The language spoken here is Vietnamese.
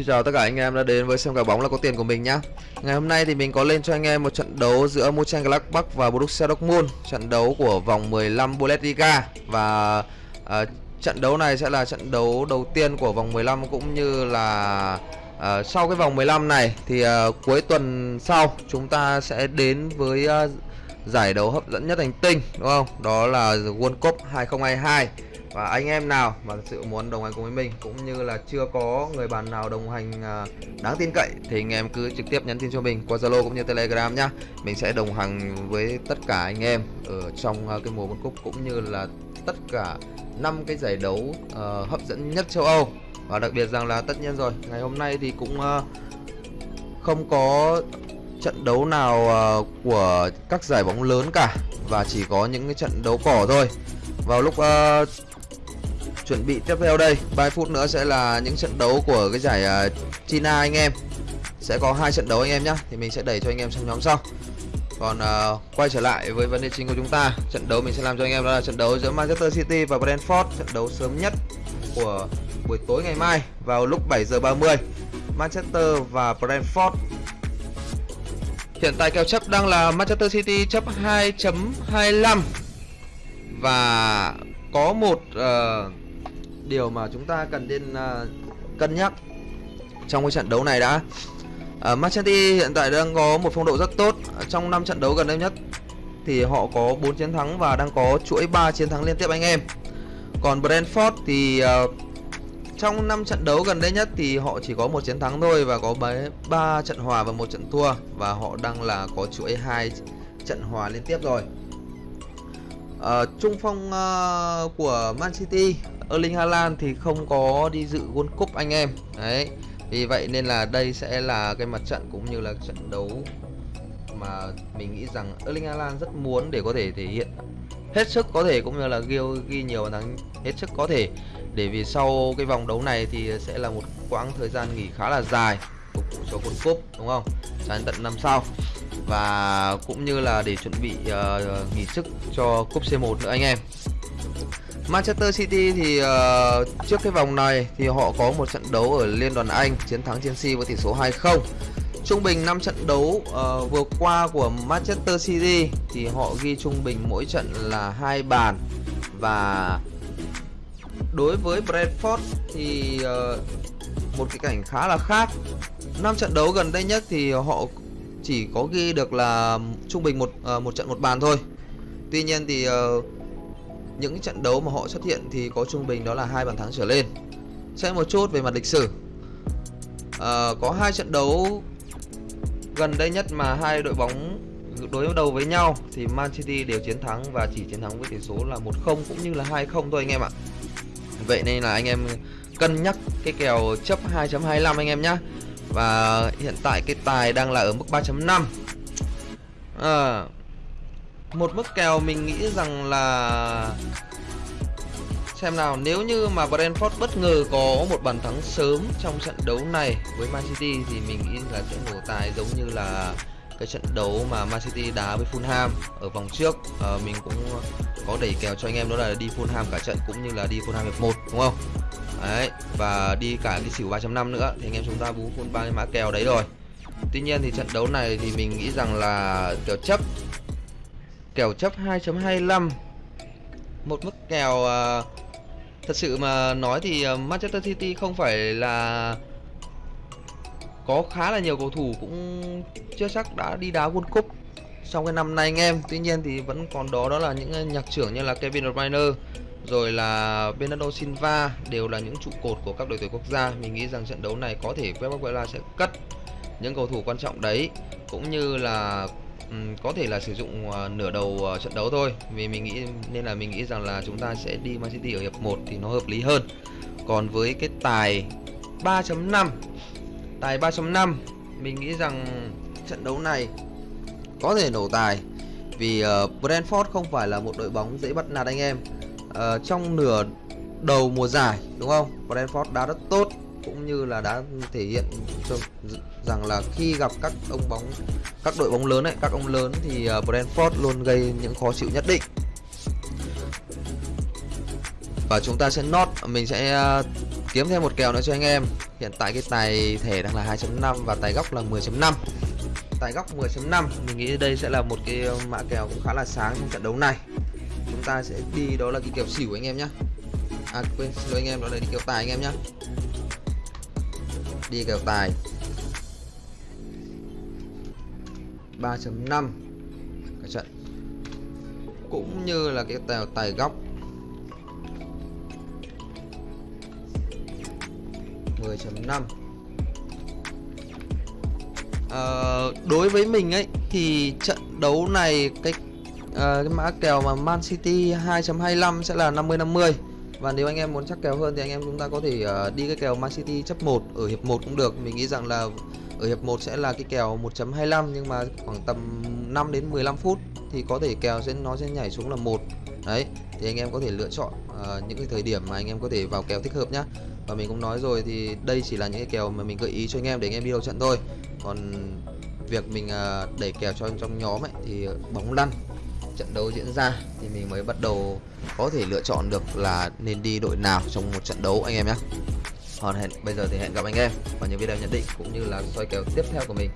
Xin chào tất cả anh em đã đến với xem cả bóng là có tiền của mình nhá. Ngày hôm nay thì mình có lên cho anh em một trận đấu giữa Mönchengladbach và Borussia Dortmund. Trận đấu của vòng 15 Bundesliga. Và uh, trận đấu này sẽ là trận đấu đầu tiên của vòng 15 cũng như là uh, sau cái vòng 15 này Thì uh, cuối tuần sau chúng ta sẽ đến với uh, giải đấu hấp dẫn nhất hành tinh đúng không? Đó là World Cup 2022 và anh em nào mà thực sự muốn đồng hành cùng với mình cũng như là chưa có người bạn nào đồng hành à, đáng tin cậy thì anh em cứ trực tiếp nhắn tin cho mình qua Zalo cũng như Telegram nhá. Mình sẽ đồng hành với tất cả anh em ở trong à, cái mùa World Cup cũng như là tất cả năm cái giải đấu uh, hấp dẫn nhất châu Âu và đặc biệt rằng là tất nhiên rồi ngày hôm nay thì cũng uh, không có trận đấu nào uh, của các giải bóng lớn cả và chỉ có những cái trận đấu cỏ thôi vào lúc uh, chuẩn bị tiếp theo đây. Vài phút nữa sẽ là những trận đấu của cái giải uh, China anh em. Sẽ có hai trận đấu anh em nhá thì mình sẽ đẩy cho anh em sang nhóm sau. Còn uh, quay trở lại với vấn đề chính của chúng ta trận đấu mình sẽ làm cho anh em đó là trận đấu giữa Manchester City và Brentford trận đấu sớm nhất của buổi tối ngày mai vào lúc 7 giờ 30 Manchester và Brentford. Hiện tại kèo chấp đang là Manchester City chấp 2.25 và có một uh, điều mà chúng ta cần nên uh, cân nhắc trong cái trận đấu này đã. À, uh, Manchester hiện tại đang có một phong độ rất tốt. Trong 5 trận đấu gần đây nhất thì họ có 4 chiến thắng và đang có chuỗi 3 chiến thắng liên tiếp anh em. Còn Brentford thì uh, trong 5 trận đấu gần đây nhất thì họ chỉ có một chiến thắng thôi và có 3 trận hòa và một trận thua. Và họ đang là có chuỗi hai trận hòa liên tiếp rồi. Uh, trung phong uh, của Man City Erling Haaland thì không có đi dự World Cup anh em. Đấy. Vì vậy nên là đây sẽ là cái mặt trận cũng như là trận đấu mà mình nghĩ rằng Erling Haaland rất muốn để có thể thể hiện hết sức có thể cũng như là ghi, ghi nhiều bàn thắng hết sức có thể để vì sau cái vòng đấu này thì sẽ là một quãng thời gian nghỉ khá là dài phục vụ cho World Cup đúng không? Sang tận năm sau và cũng như là để chuẩn bị uh, nghỉ sức cho cúp C1 nữa anh em. Manchester City thì uh, trước cái vòng này thì họ có một trận đấu ở Liên đoàn Anh chiến thắng Chelsea với tỷ số 2-0. Trung bình 5 trận đấu uh, vừa qua của Manchester City thì họ ghi trung bình mỗi trận là hai bàn và đối với Brentford thì uh, một cái cảnh khá là khác. 5 trận đấu gần đây nhất thì họ chỉ có ghi được là trung bình một à, một trận một bàn thôi. Tuy nhiên thì à, những trận đấu mà họ xuất hiện thì có trung bình đó là hai bàn thắng trở lên. Xem một chút về mặt lịch sử. à, có hai trận đấu gần đây nhất mà hai đội bóng đối đầu với nhau thì Man City đều chiến thắng và chỉ chiến thắng với tỷ số là 1-0 cũng như là 2-0 thôi anh em ạ. Vậy nên là anh em cân nhắc cái kèo chấp 2.25 anh em nhá. Và hiện tại cái tài đang là ở mức 3.5. À, ờ, một mức kèo mình nghĩ rằng là xem nào nếu như mà Brentford bất ngờ có một bàn thắng sớm trong trận đấu này với Man City thì mình nghĩ là sẽ nổ tài giống như là cái trận đấu mà Man City đá với Fulham ở vòng trước. À, mình cũng có đẩy kèo cho anh em đó là đi Fulham cả trận cũng như là đi Fulham hiệp 1 đúng không? Đấy và đi cả cái xỉu 3.5 nữa. Thì anh em chúng ta bú full ba cái mã kèo đấy rồi. Tuy nhiên thì trận đấu này thì mình nghĩ rằng là kèo chấp kèo chấp 2.25 một mức kèo uh, thật sự mà nói thì ờ, Manchester City không phải là có khá là nhiều cầu thủ cũng chưa chắc đã đi đá World Cup trong cái năm nay anh em. Tuy nhiên thì vẫn còn đó đó là những ờ, nhạc trưởng như là Kevin De Bruyne rồi là Bernardo Silva đều là những trụ cột của các đội tuyển quốc gia. Mình nghĩ rằng trận đấu này có thể Pep Guardiola sẽ cất những cầu thủ quan trọng đấy cũng như là um, có thể là sử dụng uh, nửa đầu uh, trận đấu thôi. Vì mình nghĩ nên là mình nghĩ rằng là chúng ta sẽ đi Man City ở hiệp 1 thì nó hợp lý hơn. Còn với cái tài 3.5 tài 3.5 mình nghĩ rằng trận đấu này có thể nổ tài vì uh, Brentford không phải là một đội bóng dễ bắt nạt anh em. Uh, trong nửa đầu mùa giải đúng không? Brentford đá rất tốt cũng như là đã thể hiện rằng là khi gặp các ông bóng các đội bóng lớn ấy các ông lớn thì uh, Brentford luôn gây những khó chịu nhất định. Và chúng ta sẽ nốt mình sẽ uh, kiếm thêm một kèo nữa cho anh em hiện tại cái tài thẻ đang là 2.5 và tài góc là 10.5 tài góc 10.5 mình nghĩ đây sẽ là một cái mã kèo cũng khá là sáng trong trận đấu này. Chúng ta sẽ đi đó là cái kèo xỉu anh em nhé à quên xin lỗi anh em đó là đi kèo tài anh em nhé đi kèo tài. 3.5 cả trận. Cũng như là cái tài, tài góc 10.5 Ờ, đối với mình ấy thì trận đấu này cái uh, cái mã kèo mà Man City 2.25 sẽ là 50 50 và nếu anh em muốn chắc kèo hơn thì anh em chúng ta có thể uh, đi cái kèo Man City chấp 1 ở hiệp 1 cũng được. Mình nghĩ rằng là ở hiệp 1 sẽ là cái kèo 1.25 nhưng mà khoảng tầm 5 đến 15 phút thì có thể kèo sẽ nó sẽ nhảy xuống là 1 đấy thì anh em có thể lựa chọn uh, những cái thời điểm mà anh em có thể vào kèo thích hợp nhá. Và mình cũng nói rồi thì đây chỉ là những cái kèo mà mình gợi ý cho anh em để anh em đi đầu trận thôi. Còn việc mình ờ, uh, đẩy kèo cho trong nhóm ấy thì bóng lăn trận đấu diễn ra thì mình mới bắt đầu có thể lựa chọn được là nên đi đội nào trong một trận đấu anh em nhé còn hẹn bây giờ thì hẹn gặp anh em. Vào những video nhận định cũng như là soi kèo tiếp theo của mình.